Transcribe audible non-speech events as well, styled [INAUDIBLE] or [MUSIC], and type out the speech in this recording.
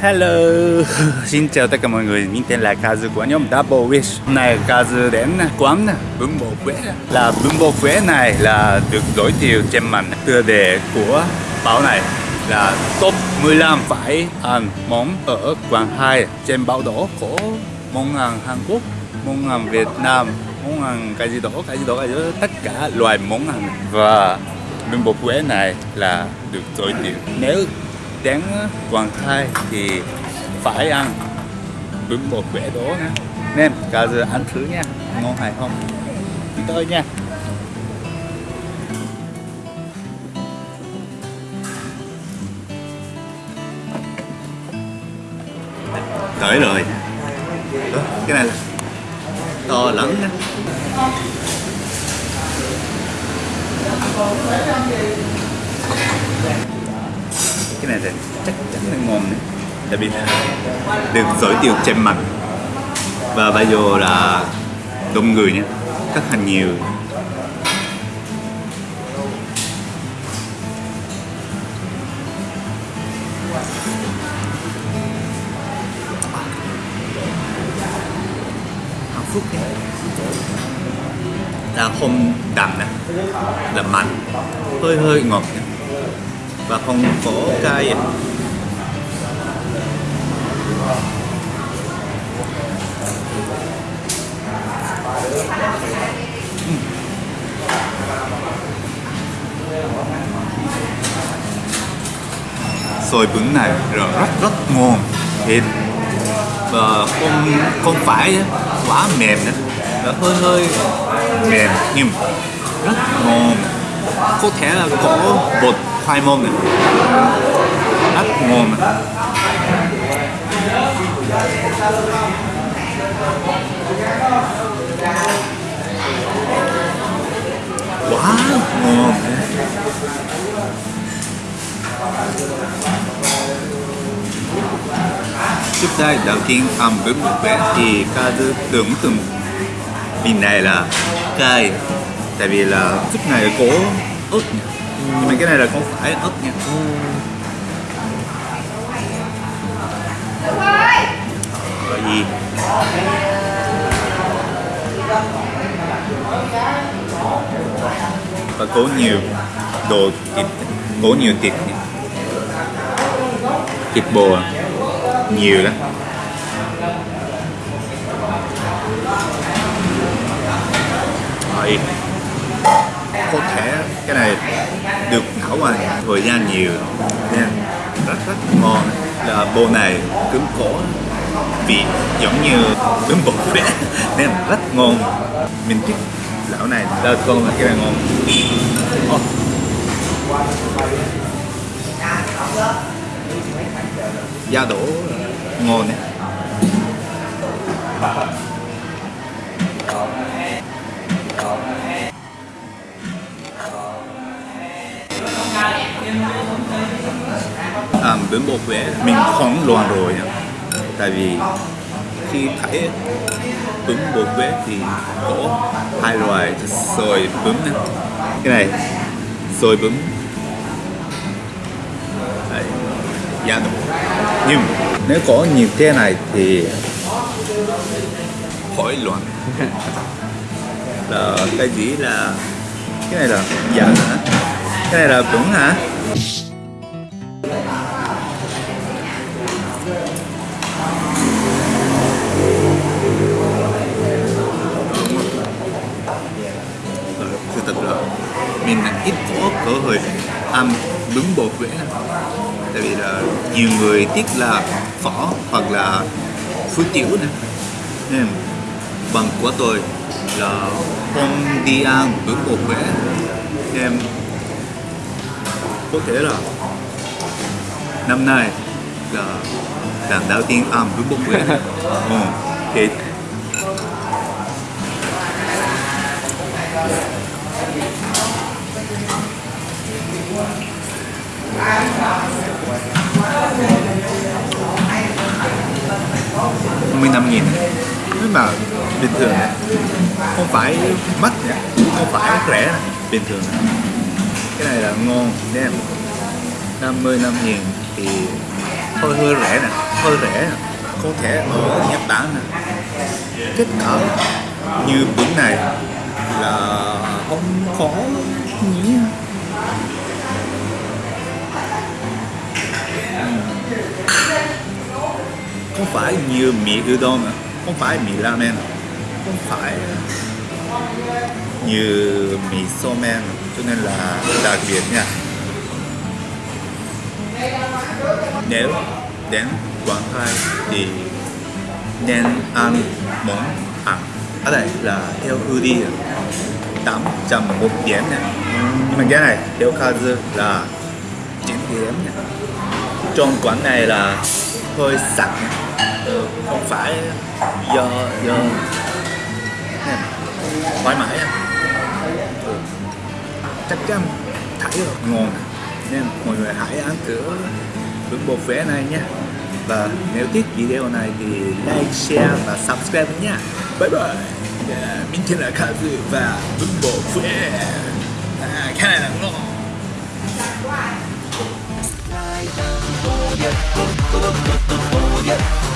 Hello, [LAUGHS] xin chào tất cả mọi người, mình tên là Kazu của nhóm Double Wish. Hôm nay Kazu đến quán bún bò Quế. Là bún bò Quế này là được giới thiệu trên màn tựa đề của báo này là top 15 phải ăn món ở quán 2 trên báo đỏ của món ăn Hàn Quốc, món ăn Việt Nam, món ăn cái gì đó, cái gì đó, cái gì đó, tất cả loại món ăn. Và bún bò Quế này là được giới thiệu. Nếu đến Quảng Thái thì phải ăn bún bò quế đó nha. Nên cả giờ ăn thử nha. Ngon hay không? Đi tới nha. Tới rồi. Đó, cái này là to lắm nha cái này thì chắc chắn là ngon đấy. Biệt vì được giới thiệu trên mặt. Và bây giờ là đông người nhé. Rất là nhiều. Hạnh phúc đấy, là không đậm nè. Là mặn. Hơi hơi ngọt nhé và không có cay xôi bún này rất rất rất ngon. Thịt và không không phải quá mềm nữa. Và hơi hơi mềm, nhưng rất ngon. Có thể là có bột high môn at moment ngon quá ngon trước đây đầu tiên ăn bún một bé thì ca tư tưởng tượng. Vị này là cay, tại vì là chút này có ớt nhưng mà cái này là không phải ớt nha gọi gì và có nhiều đồ thịt có nhiều thịt nha. thịt bò, nhiều lắm Rồi. có thể cái này được nấu mà thời gian nhiều. Nha. Rất rất ngon. Là bò này cứng cổ vị giống như bún bò vậy [LAUGHS] nên rất ngon. Mình thích lão này. Đợt con là cái này ngon. Oh. da đổ ngon đấy. À, bún bò Huế mình không loạn rồi nha tại vì khi thấy bún bò Huế thì có hai loại xôi bún này. cái này xôi bún Đấy, dạ. nhưng nếu có nhiều thế này thì khỏi loạn. [LAUGHS] Là cái gì là cái này là dạ hả? Cái này là bún hả? Âm bún bột Huế tại vì là nhiều người tiếc là phở hoặc là phú tiểu nữa nên bằng của tôi là không đi ăn bún bột Huế em có thể là năm nay là lần đầu tiên ăn bún bột Huế ừ, thì mươi năm nghìn mà bình thường này, không phải mắc không phải rẻ bình thường. Này. cái này là ngon nha 50 năm nghìn thì hơi hơi rẻ nè hơi rẻ nè có thể ở Nhật Bản nè. Kết cỡ như bữa này là không khó nhỉ không phải như mì udon nữa không phải mì ramen, không phải như mì somen cho nên là đặc biệt nha. Nếu đến Quảng Tây thì nên ăn món ăn ở đây là theo ưu đi 800 một điểm nè nhưng mà cái này, theo Kazu là 9 điểm nè trong quán này là hơi sạch nè không phải. Do do. Nè, thoải mái à. chắc chắn thấy rồi. Ngon nên mọi người hãy ăn thử bún bò phé này nhé và nếu thích video này thì like, share và subscribe nha. Bye bye. Yeah, mình tên là Kazu và bún bò phé à, cái này là ngon. Yeah.